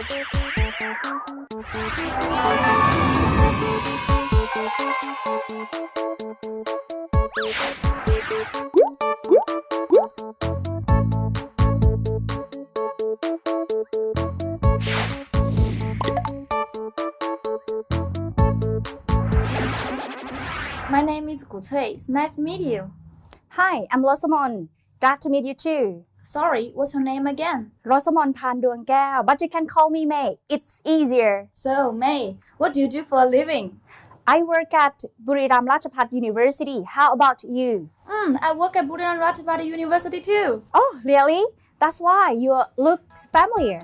My name is Gu Cui. It's nice to meet you. Hi, I'm Losomon. Glad to meet you too. Sorry, what's your name again? Rosamond Pan Duang Kao, but you can call me May. It's easier. So, May, what do you do for a living? I work at Buriram Rajabhat University. How about you? Hmm, I work at Buriram Ratchaburi University too. Oh, really? That's why you look familiar.